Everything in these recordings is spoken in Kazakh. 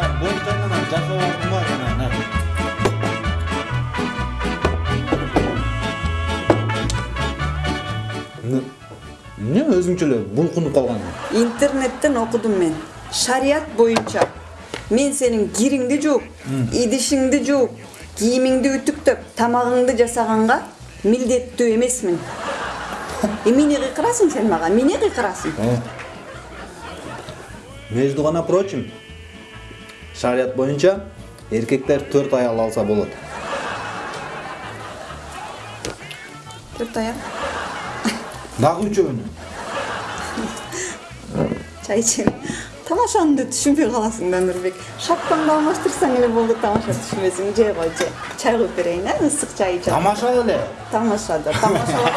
анан жашоо кылмак анан эмне өзүңчө эле булкунуп калгансың интернеттен окудум мен шарият боюнча мен сенин кириңди жууп идишиңди жууп кийимиңди үтүктөп тамагыңды жасаганга милдеттүү эмесмин эмне кыйкырасың сен мага эмне кыйкырасың между гана прочим шарият боюнча эркектер төрт аял алса болот төрт аяк дагы үчөөнү чай ичем тамашаны да түшүнбөй каласың да нурбек шапкаңды алмаштырсаң эле болду тамаша түшүнбөсүң же кой же чай куюп берейин э ысык чай ичет тамаша эле тамаша да тамашалап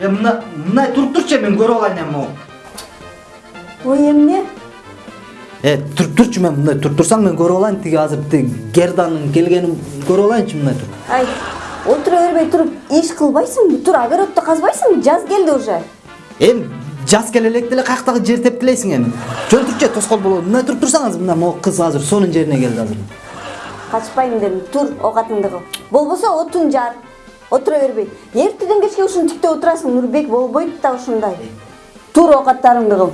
е мына мындай туруп турчу мен көрүп алайын эми могу ой эмне э туруп турчу мен мындай туруп турсаң мен көрүп алайын тиги азыр тиги герданын келгенин көрүп алайынчы мындай туруп ай отура бербей туруп иш кылбайсыңбы тур огородду казбайсыңбы жаз келди уже эми жаз келе электе эле каяктагы жер тепкилейсиң эми жөн турчу тоскоол болобу мындай туруп азыр мына могу кыз азыр сонун жерине келди азыр качпайм дедим тур оокатыңды кыл болбосо отун жар отура бербей эртеден кечке ушуну тиктеп отурасың нурбек болбойт да ушундай тур оокаттарыңды кыл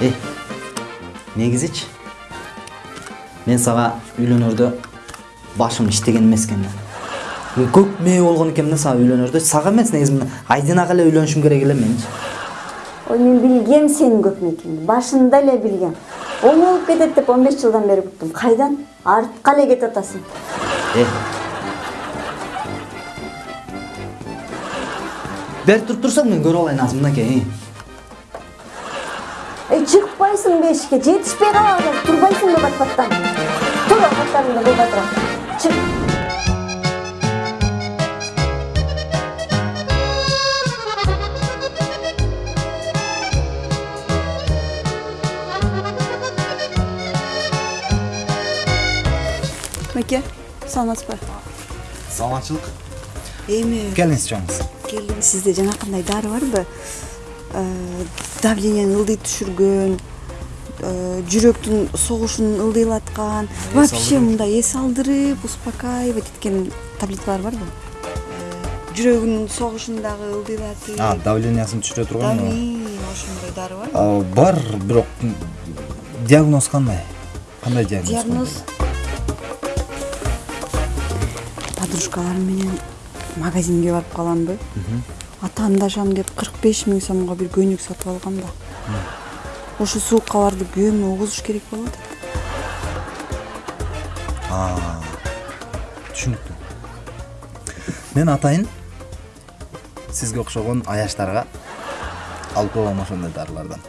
э негизичи мен сага үйлөнөрдө башым иштеген эмес экен да көп мээ болгон экенмин да сага үйлөнөрдө сага эмес негизи мына айдинага эле үйлөнүшүм керек эле менчи ой мен билгем сенин көп мекенди башында эле билгем оң болуп кетет деп он жылдан бери күттүм кайдан артка эле кетип атасың бери туруп турсаң мен көрүп алайын азыр мынакей эй чыкпайсыңбы эшикке жетишпей калабыз азыр турбайсыңбы пат паттан тур оокаттарыңды кыл да тура чык меке саламатсызбы саламатчылык эми келиңиз чоңуз келдим сизде жанакындай дары барбы Э, давлениени ылдый түшүргөн э, жүрөктүн согушун ылдыйлаткан вообще мындай эс алдырып успокаивать эткен таблеткалар барбы Э, жүрөгүнүн согушун дагы ылдыйлатып а давлениясын түшүрө турган ошондой дары барбы бар бирок диагноз кандай кандай диагноз диагноз подружкаларым менен магазинге барып каламбы атаандашам деп кырк беш миң сомго бир көйнөк сатып алгам да. Ошо суукка күйөөмө угузуш керек болуп атат түшүнүктүү. Мен атайын сизге окшогон аяштарга алып коем ошондой дарылардан.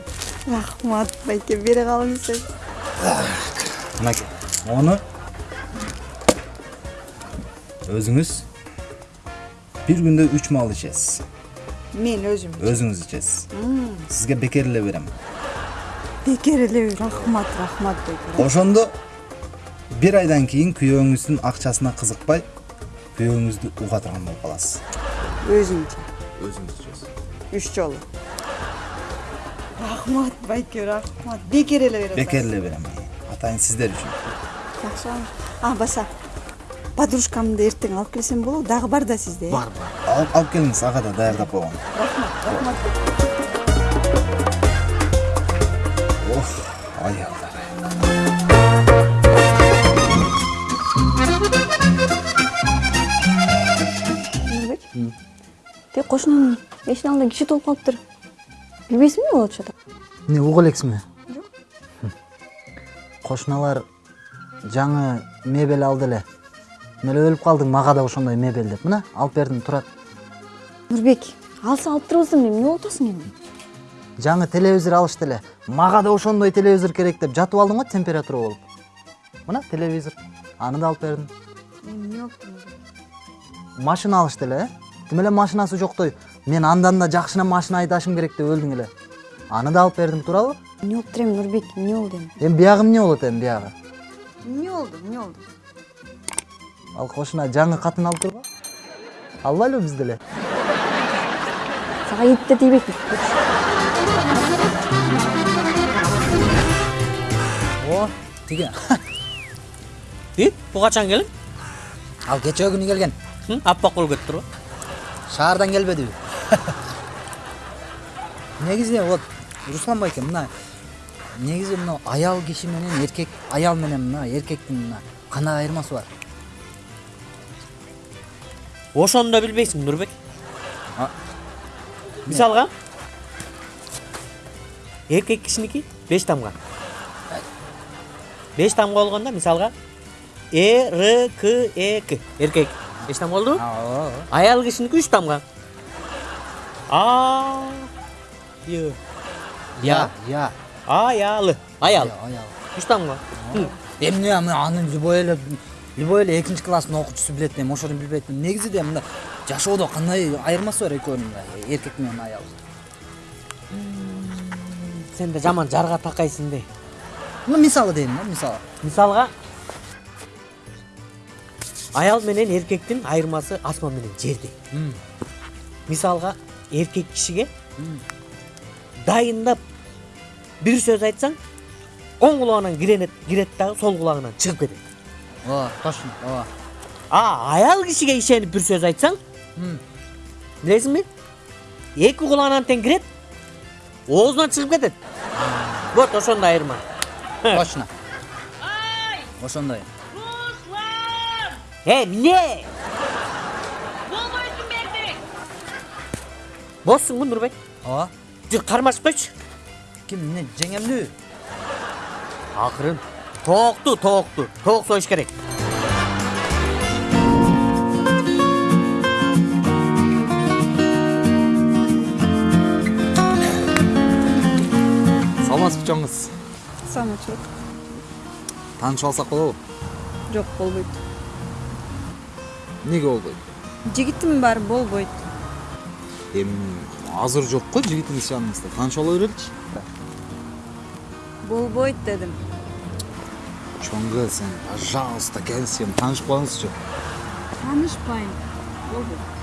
Рахмат байке бере калыңыз мынакей мону өзүңүз бир күндө үч маал ичесиз мен өзүм өзүңүз ичесиз сизге бекер эле берем бекер эле рахмат рахмат байке ошондо бир айдан кийин күйөөңүздүн акчасына кызыкпай күйөөңүздү уга турган болуп каласыз өзүмчө өзүңүз ичесиз үч жолу рахмат байке рахмат бекер эле берет бекер эле берем атайын сиздер үчүн жакшы а баса подружкамды эртең алып келсем болобу дагы бар да сизде э? бар бар. Алып келиңиз ага да даярдап койгон рахмат рахмат. Ох аялдар. Нурбек тиги кошунун эшигин алдында киши толуп калыптыр билбейсиңби эмне болуп атышат эмне угуп элексиңби кошуналар жаңы мебель алды эле мен эле өлүп калдың мага да ошондой мебель деп. Мына алып бердим турат нурбек алса алып турбасың эмне болуп атасың эми жаңы телевизор алышты эле мага да ошондой телевизор керек деп жатып алдым го температура болуп мына телевизор. Аны да алып бердим эмне болупту машина алышты эле э тим эле машинасы жоктой мен андан да жакшына машина айдашым керек деп өлдүң эле. Аны да алып бердим туурабы эмне болуптур эми нурбек эмне болду эми эми биягы эмне болот эми биягы? Эмне болду эмне болду ал кошуна жаңы катын алып турбу албайлыбы биз деле сага ит да тийбейт о тиги и бул качан келиң ал кечээ күнү келген. Аппак болуп кетип турбу шаардан келбедиби негизи вот руслан байке мына негизи мына аял киши менен эркек аял менен мына эркектин мына кандай айырмасы бар. Ошону да билбейсиң нурбек мисалга эркек кишиники беш тамга беш тамга болгондо мисалга э р к э к эркек беш тамга болдубу ооба аял кишиники үч тамга а й я я аялы аял аял үч тамга эмне аны аны любой эле экинчи класстын окуучусу билет эми ошону билбейт негизи де мына жашоодо кандай айырмасы бар экөөнүн мына эркек менен аял. Сен да жаман жарга такайсың де ну мисалы дейм да мисалы. Мисалга? Аял менен эркектин айырмасы асман менен жердей М. мисалга эркек кишиге дайындап бир сөз айтсаң оң кулагынан кирет дагы сол кулагынан чыгып кетет. Ооба точно. Ооба а аял кишиге ишенип бир сөз айтсаң? Билесиңби эки кулагынан тең кирет оозунан чыгып кетет вот ошондой айырма точно. Ошондой. Э, эмне боссуңбу нурбек ооба жүр кармашып койчу ким эмне жеңемдүү акырын тоокту тоокту тоок союш керек саламатсызбы чоң кыз самочет таанышып алсак болобу? Жок болбойт. Эмнеге болбойт? Жигитим бар болбойт. Эми азыр жок го жигитиңиз жаныңызда тааныша ола береличи болбойт дедим. Чоң кыз сен пожалуйста келисем таанышып коюңузчу таанышпайм болбойт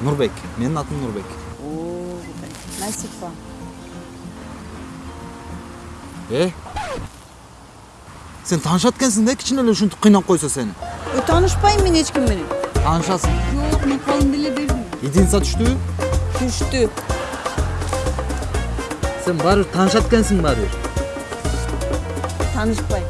нурбек менин атым нурбек. О насипа э? Сен таанышат экенсиң да кичине эле ушинтип кыйнап койсо сени ой таанышпайм мен эч ким менен таанышасың жок мен колумду эле бердим единица түштүбү түштү. Сен баары бир таанышат экенсиң баары. Бир таанышпайм